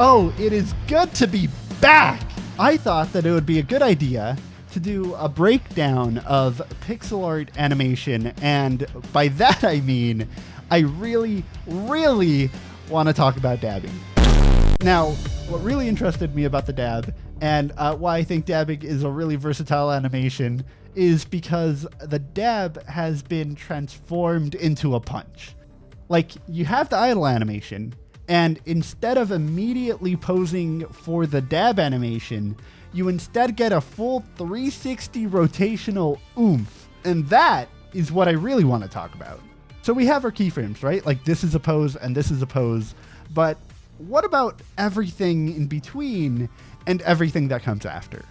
Oh, it is good to be back! I thought that it would be a good idea to do a breakdown of pixel art animation, and by that I mean I really, really want to talk about dabbing. Now, what really interested me about the dab, and uh, why I think dabbing is a really versatile animation, is because the dab has been transformed into a punch. Like, you have the idle animation, and instead of immediately posing for the dab animation, you instead get a full 360 rotational oomph. And that is what I really want to talk about. So we have our keyframes, right? Like this is a pose and this is a pose. But what about everything in between and everything that comes after?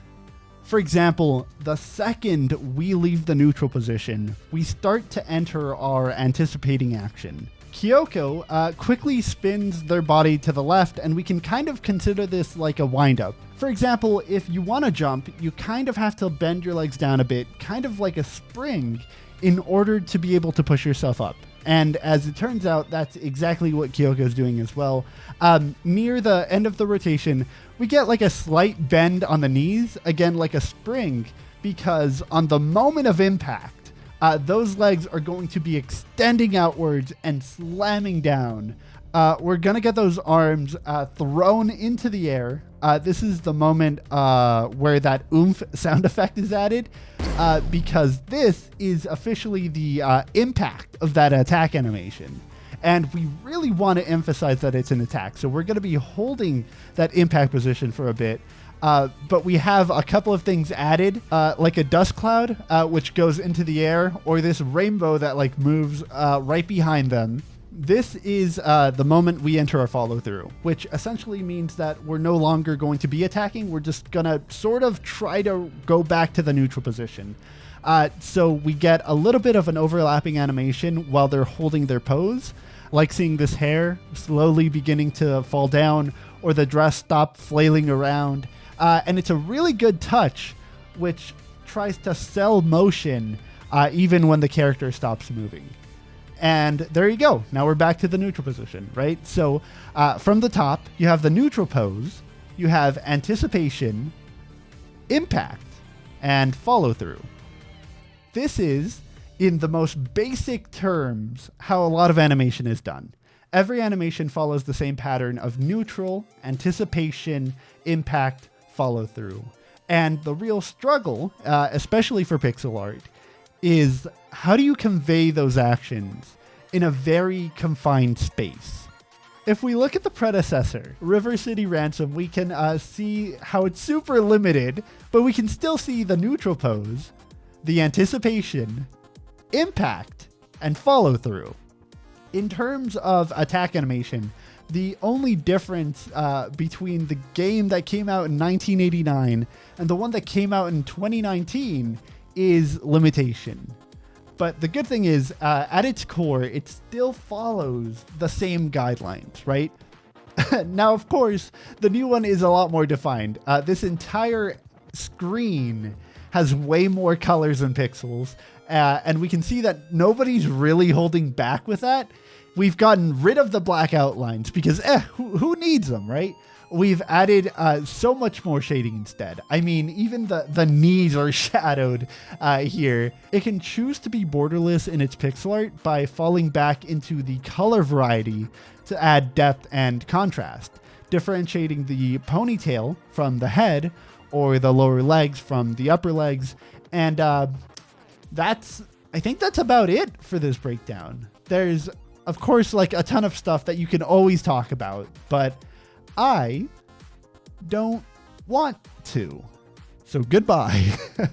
For example, the second we leave the neutral position, we start to enter our anticipating action. Kyoko uh, quickly spins their body to the left, and we can kind of consider this like a windup. For example, if you want to jump, you kind of have to bend your legs down a bit, kind of like a spring, in order to be able to push yourself up. And as it turns out, that's exactly what Kyoko is doing as well. Um, near the end of the rotation, we get like a slight bend on the knees, again, like a spring, because on the moment of impact, uh, those legs are going to be extending outwards and slamming down. Uh, we're going to get those arms uh, thrown into the air. Uh, this is the moment uh, where that oomph sound effect is added uh, because this is officially the impact of that attack animation. And we really want to emphasize that it's an attack. So we're going to be holding that impact position for a bit. Uh, but we have a couple of things added, uh, like a dust cloud, uh, which goes into the air, or this rainbow that like moves uh, right behind them. This is uh, the moment we enter our follow through, which essentially means that we're no longer going to be attacking. We're just gonna sort of try to go back to the neutral position. so we get a little bit of an overlapping animation while they're holding their pose, like seeing this hair slowly beginning to fall down, or the dress stop flailing around. Uh, and it's a really good touch, which tries to sell motion uh, even when the character stops moving. And there you go. Now we're back to the neutral position, right? So uh, from the top, you have the neutral pose, you have anticipation, impact, and follow through. This is, in the most basic terms, how a lot of animation is done. Every animation follows the same pattern of neutral, anticipation, impact, follow through. And the real struggle, uh, especially for pixel art, is how do you convey those actions in a very confined space? If we look at the predecessor, River City Ransom, we can uh, see how it's super limited, but we can still see the neutral pose, the anticipation, impact, and follow through. In terms of attack animation, the only difference uh, between the game that came out in 1989 and the one that came out in 2019 is limitation. But the good thing is, uh, at its core, it still follows the same guidelines, right? now, of course, the new one is a lot more defined. Uh, this entire screen has way more colors and pixels, uh, and we can see that nobody's really holding back with that we've gotten rid of the black outlines because eh, who, who needs them, right? We've added uh, so much more shading instead. I mean, even the, the knees are shadowed uh, here. It can choose to be borderless in its pixel art by falling back into the color variety to add depth and contrast, differentiating the ponytail from the head or the lower legs from the upper legs. And uh, that's, I think that's about it for this breakdown. There's of course, like a ton of stuff that you can always talk about, but I don't want to. So goodbye.